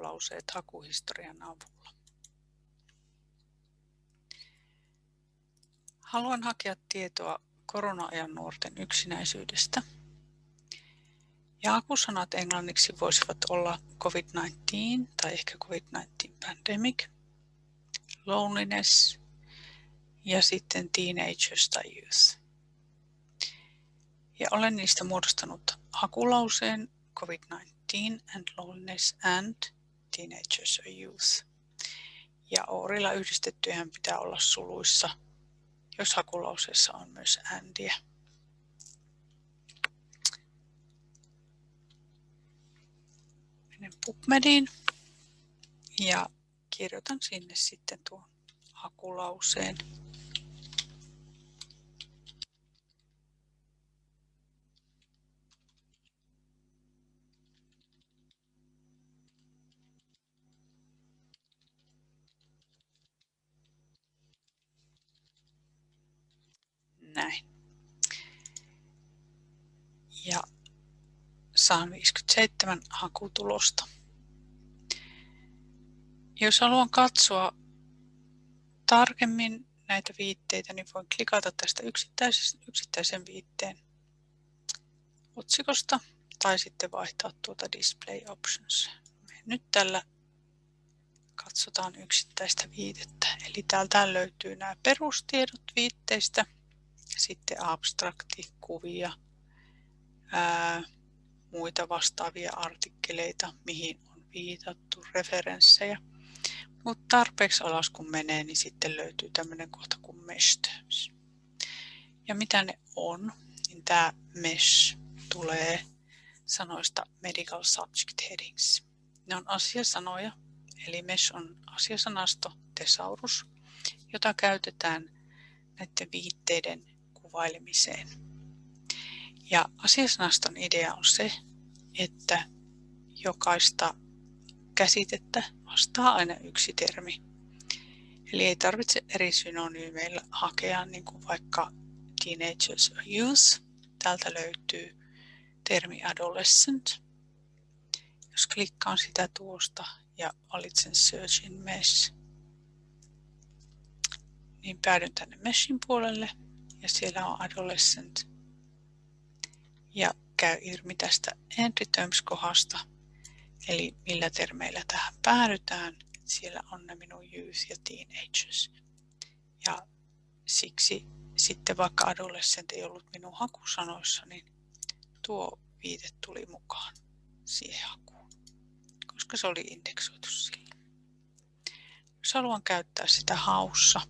hakulauseet hakuhistorian avulla. Haluan hakea tietoa korona-ajan nuorten yksinäisyydestä. Ja hakusanat englanniksi voisivat olla COVID-19 tai ehkä COVID-19 pandemic, loneliness ja sitten teenagers tai youth. Ja olen niistä muodostanut hakulauseen COVID-19 and loneliness and teenagers or youth. Ja Oorilla yhdistettyhän pitää olla suluissa, jos hakulauseessa on myös andia. Menen PubMediin ja kirjoitan sinne sitten tuon hakulauseen. Näin. Ja saan 57 hakutulosta. Jos haluan katsoa tarkemmin näitä viitteitä, niin voin klikata tästä yksittäisen viitteen otsikosta tai sitten vaihtaa tuota Display Options. Nyt tällä katsotaan yksittäistä viitettä. Eli täältä löytyy nämä perustiedot viitteistä, sitten abstrakti, kuvia, ää, muita vastaavia artikkeleita, mihin on viitattu, referenssejä. Mutta tarpeeksi alas kun menee, niin sitten löytyy tämmöinen kohta kuin mesh terms. Ja mitä ne on, niin tämä mesh tulee sanoista medical subject headings. Ne on asiasanoja, eli mesh on asiasanasto thesaurus, jota käytetään näiden viitteiden kuvailemiseen. Ja asiasanaston idea on se, että jokaista käsitettä vastaa aina yksi termi. Eli ei tarvitse eri synonyymeillä hakea, niin kuin vaikka teenagers or youth. Täältä löytyy termi adolescent. Jos klikkaan sitä tuosta ja valitsen Search in Mesh, niin päädyn tänne Meshin puolelle ja siellä on adolescent. Ja käy ilmi tästä Entry Terms-kohdasta, eli millä termeillä tähän päädytään. Siellä on ne minun youth ja teenagers. Ja siksi sitten vaikka adolescent ei ollut minun hakusanoissa, niin tuo viite tuli mukaan siihen hakuun, koska se oli indeksoitu sillä. Jos haluan käyttää sitä haussa,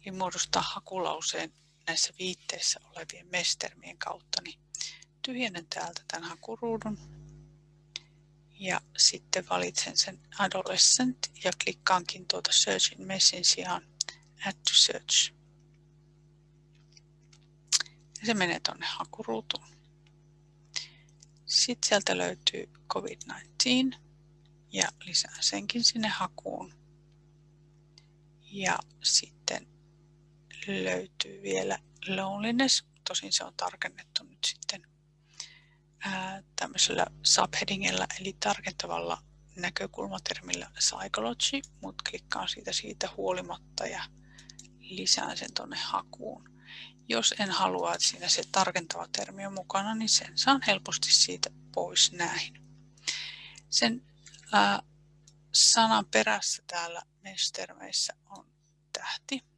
eli muodostaa hakulauseen näissä viitteissä olevien mestermien kautta, niin tyhjennän täältä tämän hakuruudun ja sitten valitsen sen adolescent ja klikkaankin tuota search in messin sijaan add to search. Ja se menee tuonne hakuruutuun. Sitten sieltä löytyy COVID-19 ja lisään senkin sinne hakuun. Ja sitten löytyy vielä loneliness, tosin se on tarkennettu nyt sitten tämmöisellä subheadingillä eli tarkentavalla näkökulmatermillä psychology, mutta klikkaan siitä siitä huolimatta ja lisään sen tuonne hakuun. Jos en halua, että siinä se tarkentava termi on mukana, niin sen saan helposti siitä pois näin. Sen ää, sanan perässä täällä mestermeissä on tähti.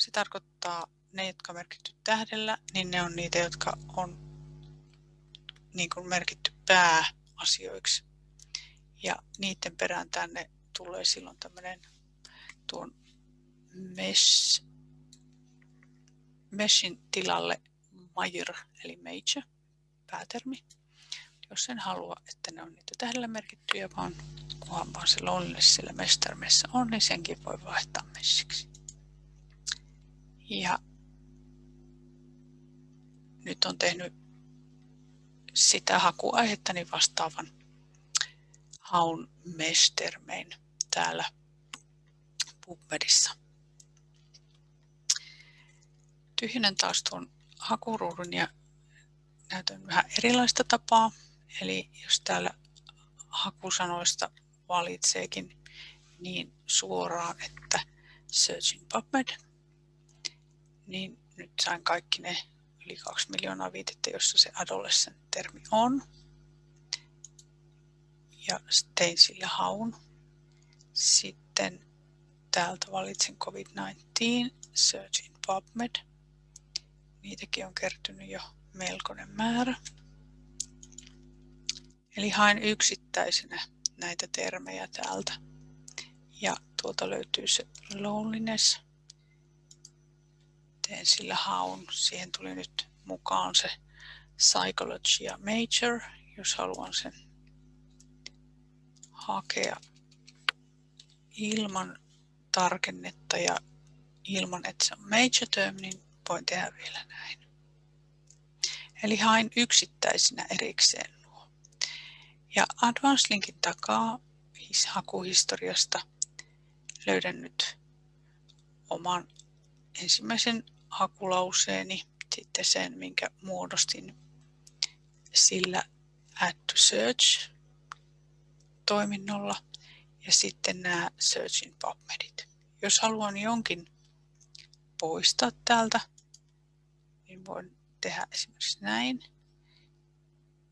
Se tarkoittaa ne, jotka on merkitty tähdellä, niin ne on niitä, jotka on niin kuin merkitty pääasioiksi. Ja niiden perään tänne tulee silloin tämmöinen tuon mesh, meshin tilalle major eli major päätermi. Jos en halua, että ne on niitä tähdellä merkittyjä, vaan kunhan vaan se loneliness sillä mestermessä on, niin senkin voi vaihtaa meshiksi. Ja nyt on tehnyt sitä hakuaihettani vastaavan haun mestermein täällä PubMedissa. Tyhjennän taas tuon hakuruudun ja näytän vähän erilaista tapaa. Eli jos täällä hakusanoista valitseekin niin suoraan, että Searching PubMed, niin nyt sain kaikki ne yli 2 miljoonaa viitettä, jossa se adolescent-termi on. Ja tein sillä haun. Sitten täältä valitsin COVID-19, Search in PubMed. Niitäkin on kertynyt jo melkoinen määrä. Eli haen yksittäisenä näitä termejä täältä. Ja tuolta löytyy se loneliness. Teen sillä haun. Siihen tuli nyt mukaan se psychology major, jos haluan sen hakea ilman tarkennetta ja ilman, että se on major term, niin voin tehdä vielä näin. Eli hain yksittäisinä erikseen nuo. Ja Advanced Linkin takaa hakuhistoriasta löydän nyt oman ensimmäisen hakulauseeni, sitten sen, minkä muodostin sillä Add to Search toiminnolla ja sitten nämä Searchin PubMedit. Jos haluan jonkin poistaa täältä, niin voin tehdä esimerkiksi näin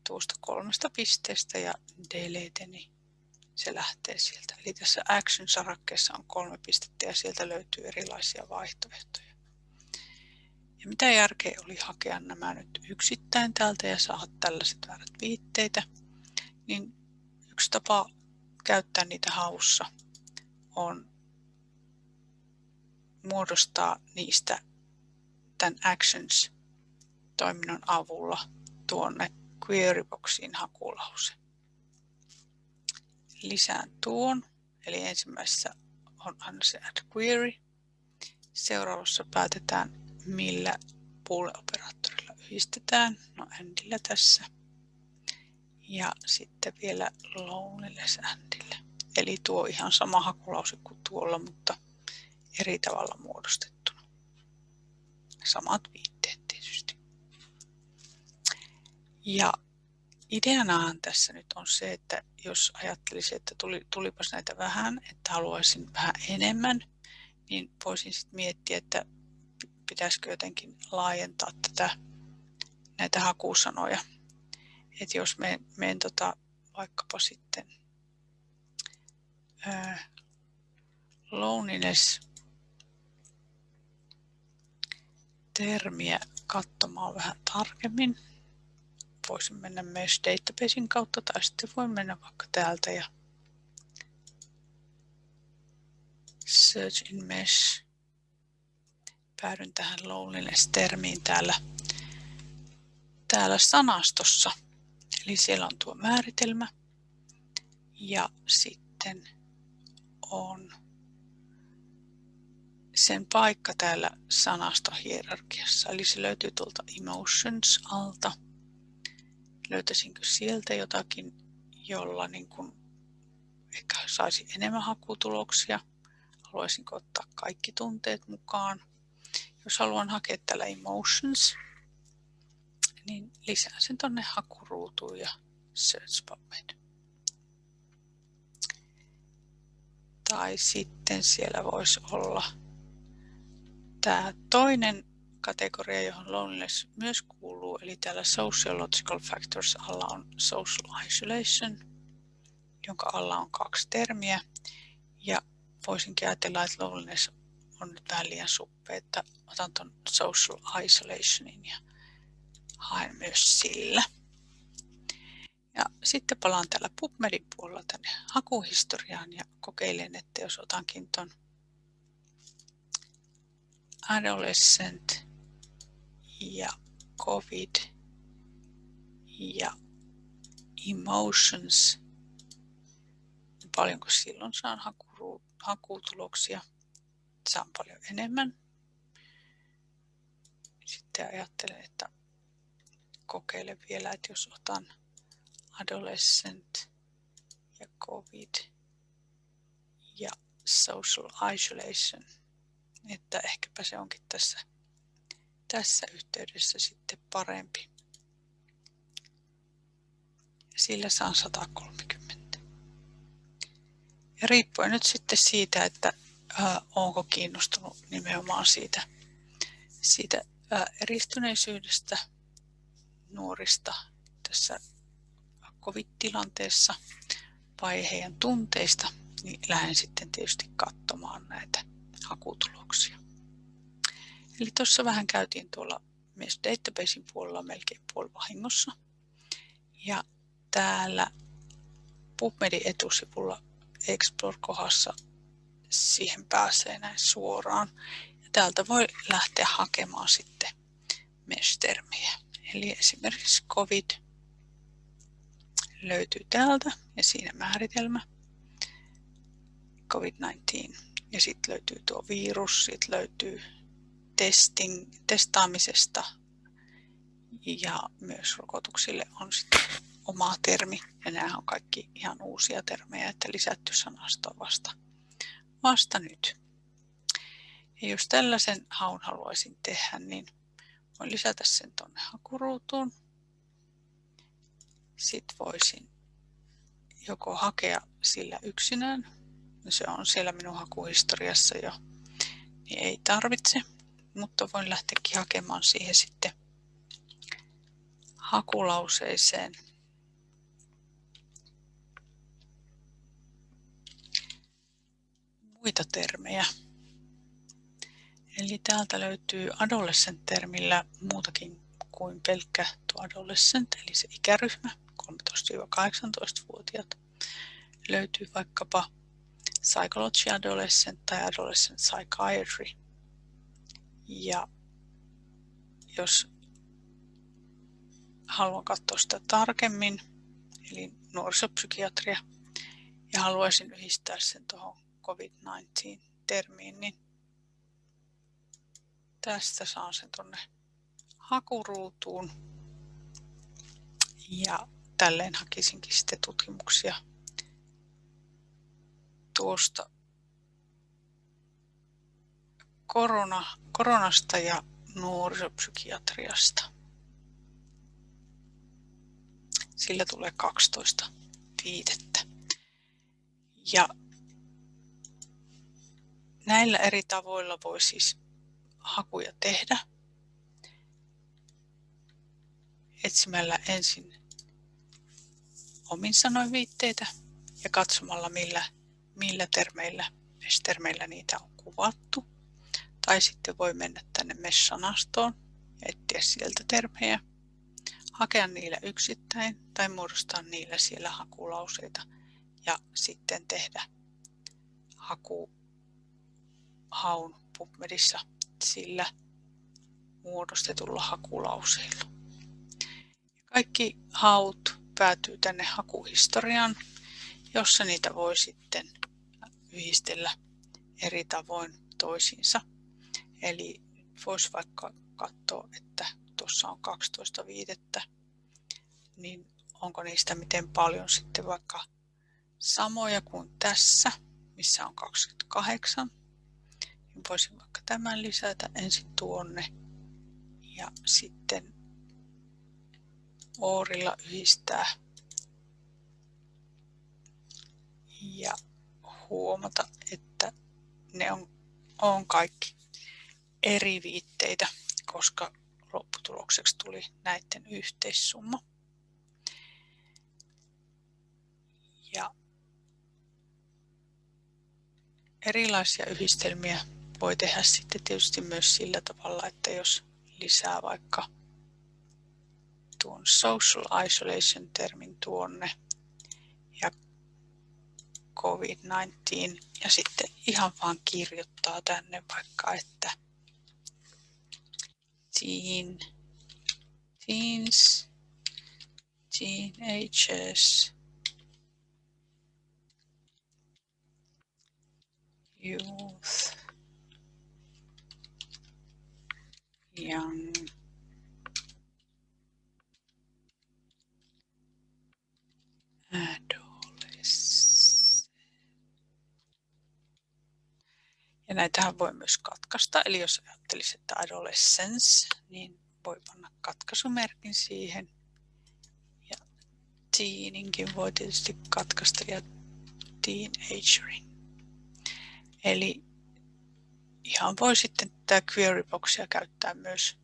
tuosta kolmesta pisteestä ja delete, niin se lähtee sieltä. Eli tässä Action-sarakkeessa on kolme pistettä ja sieltä löytyy erilaisia vaihtoehtoja. Ja mitä järkeä oli hakea nämä nyt yksittäin täältä ja saada tällaiset väärät viitteitä, niin yksi tapa käyttää niitä haussa on muodostaa niistä tämän Actions-toiminnon avulla tuonne queryboxiin hakulause lisään tuon. Eli ensimmäisessä on aina se add query. Seuraavassa päätetään, millä pool-operaattorilla yhdistetään. No andillä tässä. Ja sitten vielä loneliness andille. Eli tuo ihan sama hakulause kuin tuolla, mutta eri tavalla muodostettuna. Samat viitteet tietysti. Ja Ideanahan tässä nyt on se, että jos ajattelisin, että tuli, tulipas näitä vähän, että haluaisin vähän enemmän, niin voisin sitten miettiä, että pitäisikö jotenkin laajentaa tätä, näitä hakusanoja. Että jos me menen tota, vaikkapa sitten ää, loneliness termiä katsomaan vähän tarkemmin, voisin mennä Mesh Databasein kautta tai sitten voin mennä vaikka täältä ja Search in Mesh. Päädyn tähän loneliness-termiin täällä, täällä sanastossa. Eli siellä on tuo määritelmä ja sitten on sen paikka täällä sanastohierarkiassa. Eli se löytyy tuolta Emotions alta löytäisinkö sieltä jotakin, jolla niin kuin ehkä saisi enemmän hakutuloksia. Haluaisinko ottaa kaikki tunteet mukaan. Jos haluan hakea tällä emotions, niin lisään sen tonne hakuruutuun ja search PubMed. Tai sitten siellä voisi olla tämä toinen kategoria, johon loneliness myös kuuluu, eli täällä sociological factors alla on social isolation, jonka alla on kaksi termiä. Ja voisinkin ajatella, että loneliness on nyt vähän liian suppea, että otan tuon social isolationin ja haen myös sillä. Ja sitten palaan täällä PubMedin puolella tänne hakuhistoriaan ja kokeilen, että jos otankin tuon adolescent ja COVID ja emotions. Paljonko silloin saan hakutuloksia? Saan paljon enemmän. Sitten ajattelen, että kokeilen vielä, että jos otan adolescent ja COVID ja social isolation, että ehkäpä se onkin tässä tässä yhteydessä sitten parempi. Sillä saan 130. Ja riippuen nyt sitten siitä, että ää, onko kiinnostunut nimenomaan siitä, siitä ää, eristyneisyydestä nuorista tässä covid-tilanteessa vai heidän tunteista, niin lähden sitten tietysti katsomaan näitä hakutuloksia. Eli tuossa vähän käytiin tuolla myös databasein puolella melkein puolivahingossa. Ja täällä PubMedin etusivulla Explore-kohdassa siihen pääsee näin suoraan. Ja täältä voi lähteä hakemaan sitten mesh-termiä. Eli esimerkiksi COVID löytyy täältä ja siinä määritelmä COVID-19. Ja sitten löytyy tuo virus, sitten löytyy testing, testaamisesta ja myös rokotuksille on sitten oma termi. Ja nämä on kaikki ihan uusia termejä, että lisätty sanasto vasta, vasta nyt. Ja jos tällaisen haun haluaisin tehdä, niin voin lisätä sen tuonne hakuruutuun. Sitten voisin joko hakea sillä yksinään, se on siellä minun hakuhistoriassa jo, niin ei tarvitse, mutta voin lähteäkin hakemaan siihen sitten hakulauseeseen muita termejä. Eli täältä löytyy adolescent-termillä muutakin kuin pelkkä tuo adolescent, eli se ikäryhmä, 13-18-vuotiaat. Löytyy vaikkapa psychology adolescent tai adolescent psychiatry. Ja jos haluan katsoa sitä tarkemmin, eli nuorisopsykiatria, ja haluaisin yhdistää sen tuohon COVID-19-termiin, niin tästä saan sen tuonne hakuruutuun. Ja tälleen hakisinkin sitten tutkimuksia tuosta korona, koronasta ja nuorisopsykiatriasta. Sillä tulee 12 viitettä. Ja näillä eri tavoilla voi siis hakuja tehdä. Etsimällä ensin omin sanoin viitteitä ja katsomalla millä, millä termeillä, termeillä niitä on kuvattu. Tai sitten voi mennä tänne mesh-sanastoon ja etsiä sieltä termejä, hakea niillä yksittäin tai muodostaa niillä siellä hakulauseita ja sitten tehdä haku haun PubMedissa sillä muodostetulla hakulauseilla. Kaikki haut päätyy tänne hakuhistoriaan, jossa niitä voi sitten yhdistellä eri tavoin toisiinsa. Eli voisi vaikka katsoa, että tuossa on 12 viitettä, niin onko niistä miten paljon sitten vaikka samoja kuin tässä, missä on 28 niin voisin vaikka tämän lisätä ensin tuonne ja sitten Oorilla yhdistää ja huomata, että ne on, on kaikki eri viitteitä, koska lopputulokseksi tuli näiden yhteissumma. Ja erilaisia yhdistelmiä voi tehdä sitten tietysti myös sillä tavalla, että jos lisää vaikka tuon social isolation termin tuonne ja COVID-19 ja sitten ihan vaan kirjoittaa tänne vaikka, että teen, teens, teenagers, youth, adolescent. Ja näitähän voi myös katkaista, eli jos ajattelisi, että adolescence, niin voi panna katkaisumerkin siihen. Ja teeninkin voi tietysti katkaista ja teenagerin. Eli ihan voi sitten tätä queryboxia käyttää myös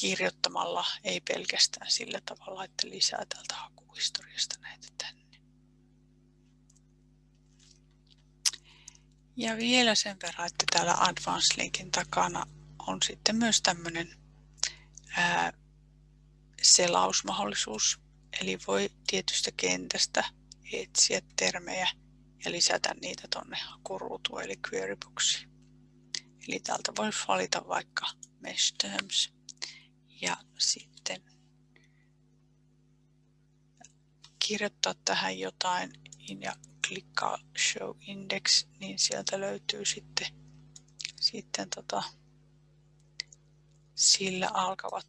kirjoittamalla, ei pelkästään sillä tavalla, että lisää tältä hakuhistoriasta näitä tänne. Ja vielä sen verran, että täällä Advanced Linkin takana on sitten myös tämmöinen selausmahdollisuus. Eli voi tietystä kentästä etsiä termejä ja lisätä niitä tuonne hakuruutuun eli queryboxiin. Eli täältä voi valita vaikka mesh terms ja sitten kirjoittaa tähän jotain ja klikkaa show index, niin sieltä löytyy sitten, sitten tota, sillä alkavat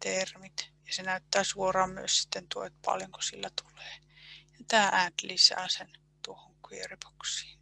termit. Ja se näyttää suoraan myös sitten tuo, että paljonko sillä tulee. Ja tämä add lisää sen tuohon queryboxiin.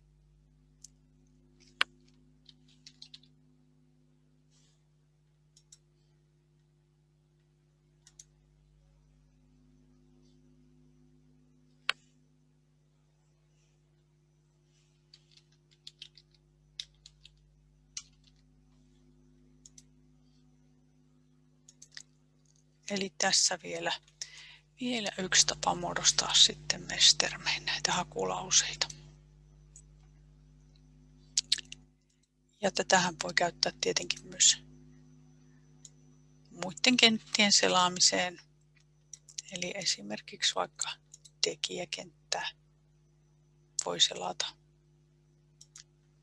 Eli tässä vielä, vielä yksi tapa muodostaa sitten mestermeen näitä hakulauseita. Ja tätähän voi käyttää tietenkin myös muiden kenttien selaamiseen. Eli esimerkiksi vaikka tekijäkenttää voi selata